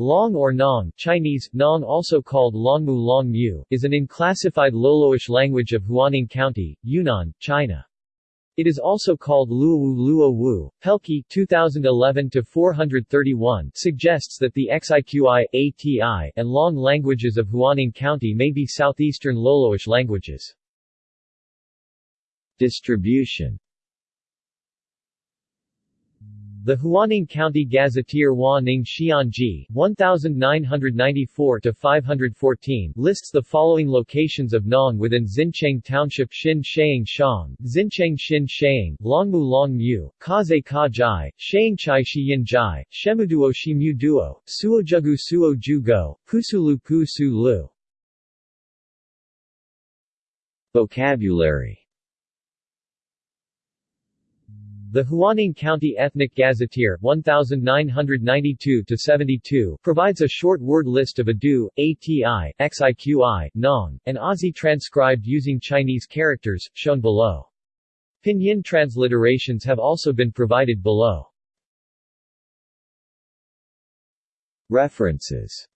Long or Nong Chinese, Nong also called Longmu Longmu, is an unclassified Loloish language of Huaning County, Yunnan, China. It is also called Luowu Luo Pelkey 2011-431 suggests that the Xiqi, ATI, and Long languages of Huaning County may be southeastern Loloish languages. Distribution the Huaning County Gazetteer Hua Ning Xianji 1994-514 lists the following locations of Nong within Xincheng Township Xin Sheang Shang, Xincheng Xin Sheang, Longmu Long Mu, Kaze Ka Jai, Sheangchai Shiyin Jai, Shemuduo Shimu Duo, Suojugu Suo Ju Go, Pusulu Pu Su Lu. Vocabulary the Huaning County Ethnic Gazetteer 1992-72 provides a short word list of Adu, ATI, XIQI, Nong, and Aussie transcribed using Chinese characters, shown below. Pinyin transliterations have also been provided below. References